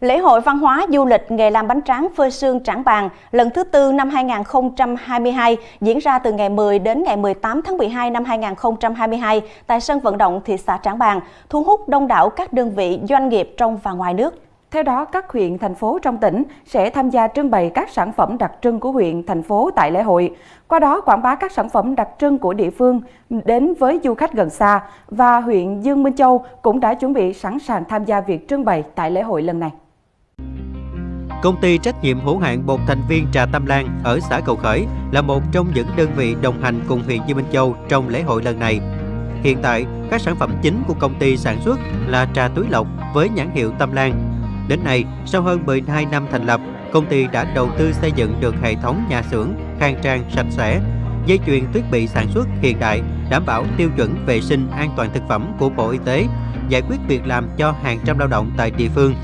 Lễ hội văn hóa du lịch nghề làm bánh tráng phơi sương Trảng Bàng lần thứ tư năm 2022 diễn ra từ ngày 10 đến ngày 18 tháng 12 năm 2022 tại sân vận động thị xã Trảng Bàng, thu hút đông đảo các đơn vị doanh nghiệp trong và ngoài nước. Theo đó, các huyện, thành phố trong tỉnh sẽ tham gia trưng bày các sản phẩm đặc trưng của huyện, thành phố tại lễ hội. Qua đó quảng bá các sản phẩm đặc trưng của địa phương đến với du khách gần xa và huyện Dương Minh Châu cũng đã chuẩn bị sẵn sàng tham gia việc trưng bày tại lễ hội lần này. Công ty trách nhiệm hữu hạn một thành viên trà Tam Lan ở xã Cầu Khởi là một trong những đơn vị đồng hành cùng huyện Dương Minh Châu trong lễ hội lần này. Hiện tại, các sản phẩm chính của công ty sản xuất là trà túi lọc với nhãn hiệu Tam Lan. Đến nay, sau hơn 12 năm thành lập, công ty đã đầu tư xây dựng được hệ thống nhà xưởng khang trang sạch sẽ, dây chuyền thiết bị sản xuất hiện đại, đảm bảo tiêu chuẩn vệ sinh an toàn thực phẩm của Bộ Y tế, giải quyết việc làm cho hàng trăm lao động tại địa phương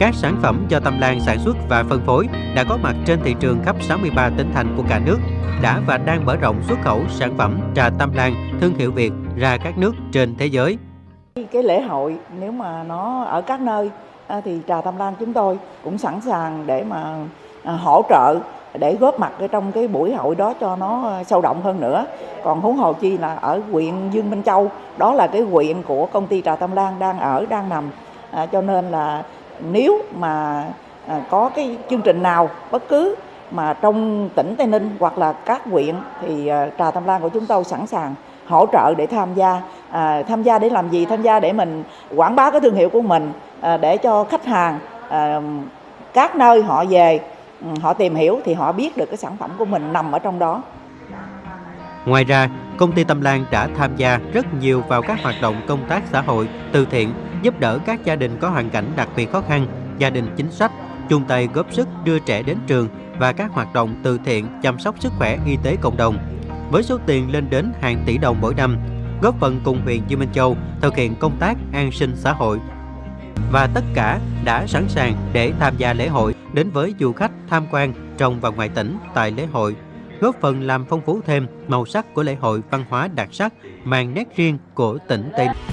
các sản phẩm do Tâm Lan sản xuất và phân phối đã có mặt trên thị trường khắp 63 tỉnh thành của cả nước, đã và đang mở rộng xuất khẩu sản phẩm trà Tâm Lan thương hiệu Việt ra các nước trên thế giới. Cái lễ hội nếu mà nó ở các nơi à, thì trà Tâm Lan chúng tôi cũng sẵn sàng để mà à, hỗ trợ để góp mặt ở trong cái buổi hội đó cho nó à, sâu động hơn nữa. Còn huống hồ chi là ở huyện Dương Minh Châu, đó là cái huyện của công ty Trà Tâm Lan đang ở, đang nằm. À, cho nên là nếu mà à, có cái chương trình nào bất cứ mà trong tỉnh Tây Ninh hoặc là các huyện thì à, Trà Tam Lan của chúng tôi sẵn sàng hỗ trợ để tham gia. À, tham gia để làm gì? Tham gia để mình quảng bá cái thương hiệu của mình à, để cho khách hàng à, các nơi họ về ừ, họ tìm hiểu thì họ biết được cái sản phẩm của mình nằm ở trong đó. Ngoài ra, công ty Tâm Lan đã tham gia rất nhiều vào các hoạt động công tác xã hội, từ thiện, giúp đỡ các gia đình có hoàn cảnh đặc biệt khó khăn, gia đình chính sách, chung tay góp sức đưa trẻ đến trường và các hoạt động từ thiện chăm sóc sức khỏe y tế cộng đồng. Với số tiền lên đến hàng tỷ đồng mỗi năm, góp phần cùng huyện Dương Minh Châu thực hiện công tác an sinh xã hội. Và tất cả đã sẵn sàng để tham gia lễ hội đến với du khách tham quan trong và ngoài tỉnh tại lễ hội góp phần làm phong phú thêm màu sắc của lễ hội văn hóa đặc sắc mang nét riêng của tỉnh Tây Ninh.